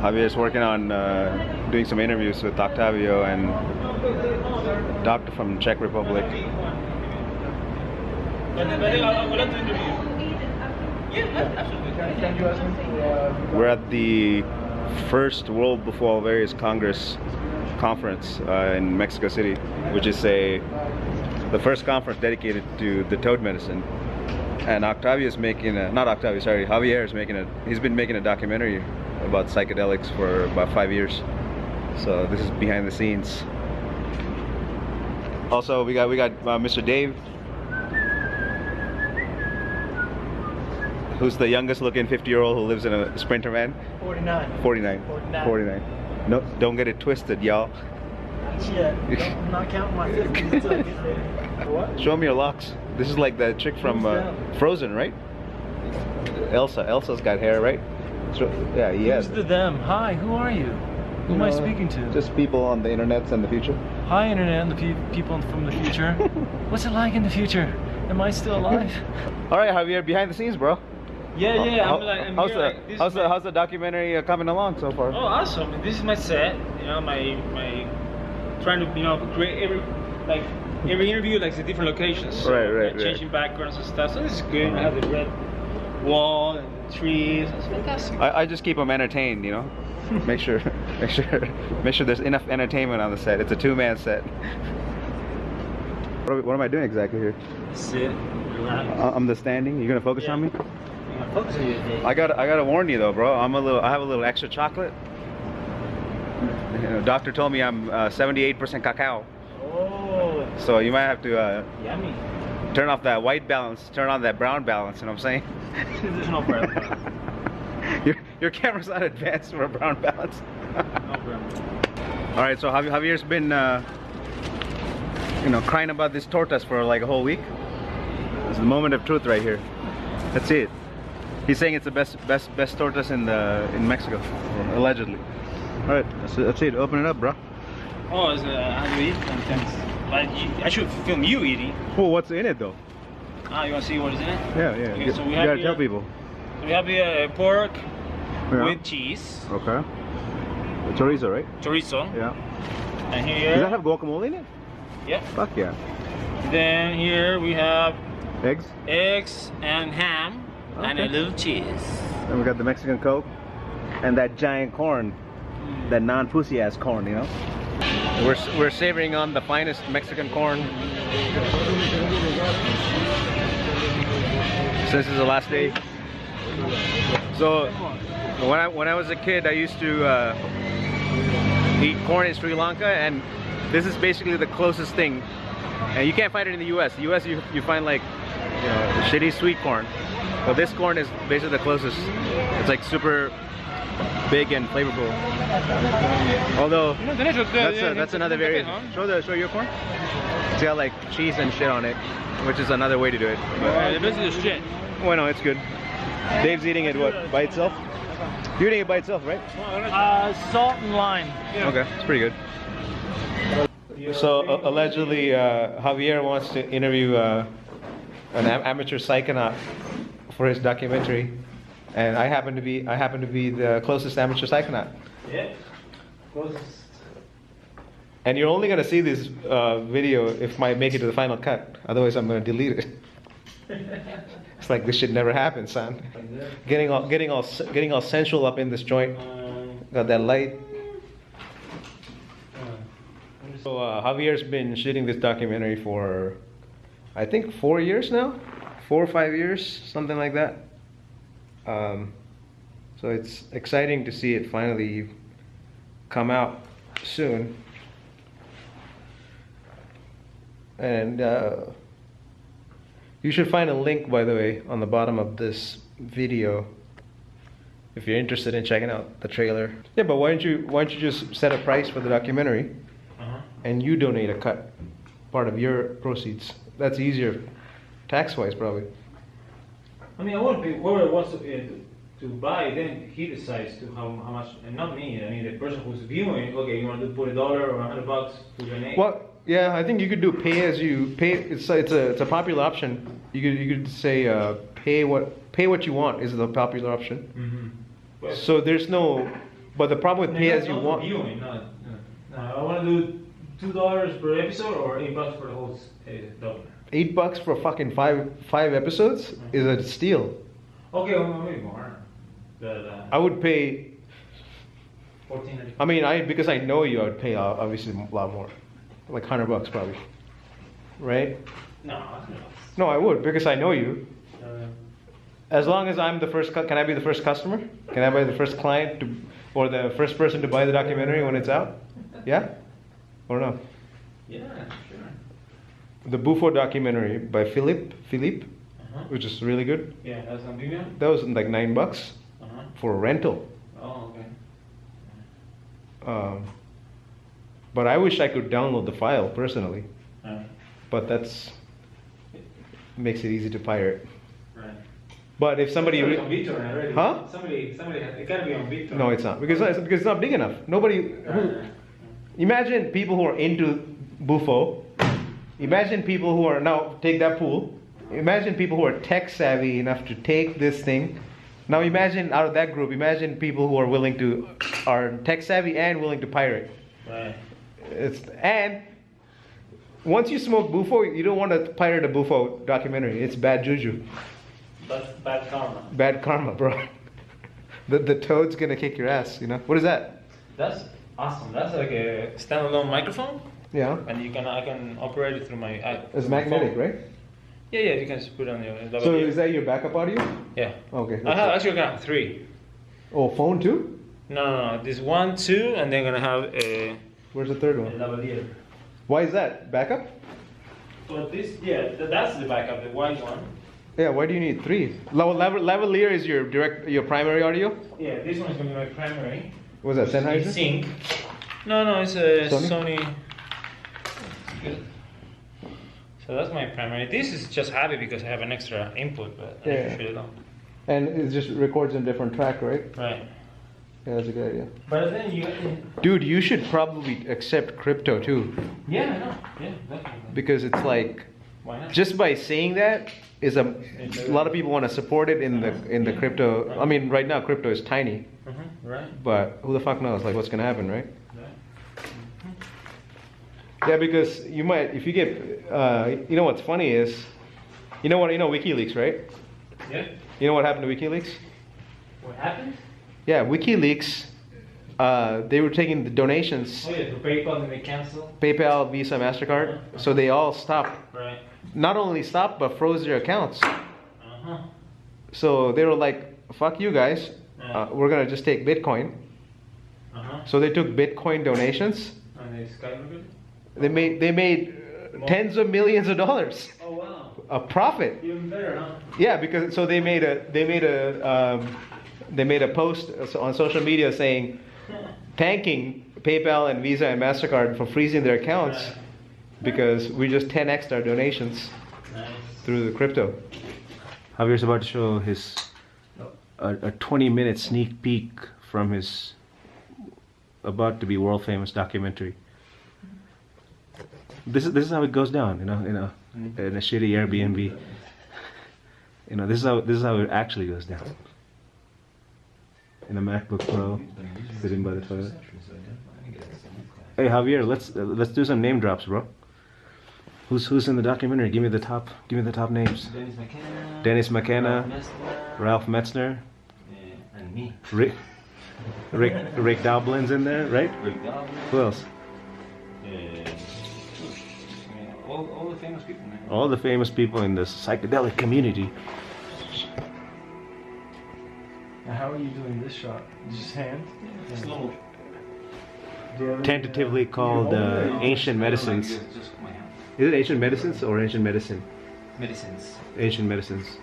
Javier's working on uh, doing some interviews with Octavio and doctor from Czech Republic. We're at the first World Bufo Alvarius Congress conference uh, in Mexico City, which is a the first conference dedicated to the toad medicine. And Octavio is making a, not Octavio, sorry, Javier is making a, he's been making a documentary about psychedelics for about five years. So this is behind the scenes. Also, we got we got uh, Mr. Dave, who's the youngest looking 50 year old who lives in a Sprinter van. 49. 49. 49. 49. No, don't get it twisted, y'all. Shit. I'm not counting my 50 until I get there. What? Show me your locks. This is like the chick from uh, Frozen, right? Elsa. Elsa's got hair, right? So, yeah, has. Who's the them? Hi, who are you? Who am I Uh, speaking to? Just people on the internet and the future. Hi, Internet and the pe- people from the future. What's it like in the future? Am I still alive? All right, Javier, behind the scenes, bro. Yeah, yeah. How- I'm like, I'm how's here, the like, how's the my- how's the documentary uh, coming along so far? Oh, awesome! This is my set. You know, my my trying to you know create every like every interview like the different locations. So, Right, right, like, right. Changing backgrounds and stuff. So this is good. I have the red wall and trees. It's fantastic. I, I just keep them entertained, you know. make sure, make sure, make sure there's enough entertainment on the set. It's a two-man set. What, are we- what am I doing exactly here? Sit, relax. I- I'm the standing. You're gonna focus Yeah. on me? I'm gonna focus on you today. I got I gotta warn you though, bro. I'm a little. I have a little extra chocolate. You know, doctor told me I'm uh, 78% cacao, Oh, so you might have to uh, yummy. Turn off that white balance, turn on that brown balance. You know what I'm saying? There's no problem. your, your camera's not advanced for a brown balance. No problem. All right, so Javi- Javier's been, uh, you know, crying about this tortas for like a whole week. It's the moment of truth right here. Let's see it. He's saying it's the best, best, best tortas in the in Mexico, allegedly. All right, let's, let's see it. Open it up, bro. Oh, it's, uh, how do you eat sometimes? But you, I should film you eating. Well, what's in it though? Ah, you want to see what is in it? Yeah, yeah. Okay, you, so we you have gotta tell here- people. We have here uh, pork Yeah. with cheese, Okay. Chorizo, right? chorizo, Yeah. and here. Does that have guacamole in it? Yeah. Fuck yeah. Then here we have Eggs. eggs and ham and a little cheese. And we got the Mexican Coke and that giant corn, that non-pussy ass corn, you know. We're we're savoring on the finest Mexican corn. Since it's the last day. So when I when I was a kid, I used to uh, eat corn in Sri Lanka, and this is basically the closest thing. And you can't find it in the U.S. The U.S. you you find like you know shitty sweet corn, but this corn is basically the closest. It's like super big and flavorful. Although that's a, that's another variation. Show the show your corn. It's got like cheese and shit on it, which is another way to do it. Uh, the best is shit. Well, no, it's good. Dave's eating it what by itself? You're eating it by itself, right? Uh, salt and lime. Okay, it's pretty good. So uh, allegedly, uh, Javier wants to interview uh, an amateur psychonaut for his documentary, and I happen to be I happen to be the closest amateur psychonaut. Yeah. Closest. And you're only gonna see this uh, video if I make it to the final cut. Otherwise, I'm gonna delete it. it's like this should never happen, son. Getting all getting all getting all sensual up in this joint. Um, Got that light. uh, So uh, Javier's been shooting this documentary for, I think, four years now, four or five years, something like that. Um, so it's exciting to see it finally come out soon. And uh, you should find a link, by the way, on the bottom of this video if you're interested in checking out the trailer. Yeah, but why don't you why don't you just set a price for the documentary? uh-huh. and you donate a cut, part of your proceeds. That's easier, tax-wise probably. I mean, I want to whoever wants to, uh, to buy, then he decides to how, how much, and not me. I mean, the person who's viewing, okay, you want to put a dollar or a hundred bucks to donate. Well, yeah, I think you could do pay as you pay. It's it's a it's a popular option. You could you could say uh, pay what pay what you want is the popular option. Mm-hmm. So there's no But the problem with pay as you want. Viewing, no, no. no. I want to do two dollars per episode or eight bucks for the whole uh, documentary. Eight bucks for fucking five five episodes is a steal. Okay, well, maybe more. But uh, I would pay. fourteen. I mean, I because I know you, I would pay uh, obviously a lot more, like hundred bucks probably, right? No, No, I would because I know you. no. As long as I'm the first, cu- can I be the first customer? Can I be the first client to, or the first person to buy the documentary when it's out? Yeah, or no? Yeah, sure. The Bufo documentary by Philippe Philippe, Uh-huh. which is really good. Yeah, that's on Vimeo. That was like nine bucks Uh-huh. for a rental. Oh, okay. Um, but I wish I could download the file personally. Alright. But that's makes it easy to pirate. Right. But if somebody, re- already. Huh? Somebody, somebody, it gotta be on BitTorrent. no, it's not because it's, because it's not big enough. Nobody. Who. Imagine people who are into Bufo. Imagine people who are now take that pool. Imagine people who are tech savvy enough to take this thing. Now imagine out of that group, imagine people who are willing to are tech savvy and willing to pirate. Right. It's and once you smoke Bufo, you don't want to pirate a Bufo documentary. It's bad juju, That's bad karma. bad karma, bro. the the toad's gonna kick your ass. You know what is that? That's awesome. That's like a standalone microphone, Yeah, and you can I can operate it through my. I, it's magnetic, phone. right? Yeah, yeah. You can just put it on your. So is that your backup audio? Yeah. Okay. I have actually got three. Oh, phone too? No, no, no. This one, two, and then gonna have a, Where's the third a one? lavalier. Why is that backup? But this, yeah, that's the backup, the white one. Yeah, why do you need three? Lav- lav- lavalier is your direct, your primary audio. Yeah, this one is gonna be my primary. Was that In Sennheiser? sync. No, no, it's a Sony? Sony. So that's my primary. This is just happy because I have an extra input, but I Yeah. need to shut it down. And it just records in different track, right? Right. Yeah, that's a good idea. But then you. Dude, you should probably accept crypto too, Yeah, I know. Yeah, definitely. because it's like Why not? just by saying that is a, a lot of people want to support it in the in the crypto. I mean, right now crypto is tiny, Mm-hmm. Right. but who the fuck knows? Like, what's gonna happen, right? Yeah, because you might if you get, uh, you know what's funny is, you know what you know WikiLeaks, right? Yeah. You know what happened to WikiLeaks? What happened? Yeah, WikiLeaks. Uh, they were taking the donations, Oh yeah, for PayPal and they cancel. PayPal, Visa, Mastercard. So they all stopped. Right. Not only stopped, but froze their accounts. Uh huh. So they were like, "Fuck you guys, uh, we're gonna just take Bitcoin." Uh huh. So they took Bitcoin donations. And they skyrocketed. They made they made uh, tens of millions of dollars Oh wow. a profit. Even better, huh? Yeah, because so they made a they made a um, they made a post on social media saying thanking PayPal and Visa and Mastercard for freezing their accounts Right. because we just 10x our donations Nice. through the crypto. Javier's about to show his a, a 20 minute sneak peek from his about to be world famous documentary. This is this is how it goes down, you know, in a in a shitty Airbnb. You know, this is how this is how it actually goes down. In a MacBook Pro, sitting by the toilet. Hey Javier, let's uh, let's do some name drops, bro. Who's who's in the documentary? Give me the top. Give me the top names. Dennis McKenna. Dennis McKenna, Ralph Metzner, uh, and me. Rick Rick Rick Doblin's in there, right? Rick Doblin. Who else? Uh, all, all the famous people, man. All the famous people in the psychedelic community. Now, how are you doing this shot? Just hand? Slow. Do you Tentatively uh, called you hold it uh, ancient medicines. Just my hand. Is it ancient medicines or ancient medicine? Medicines. Ancient medicines.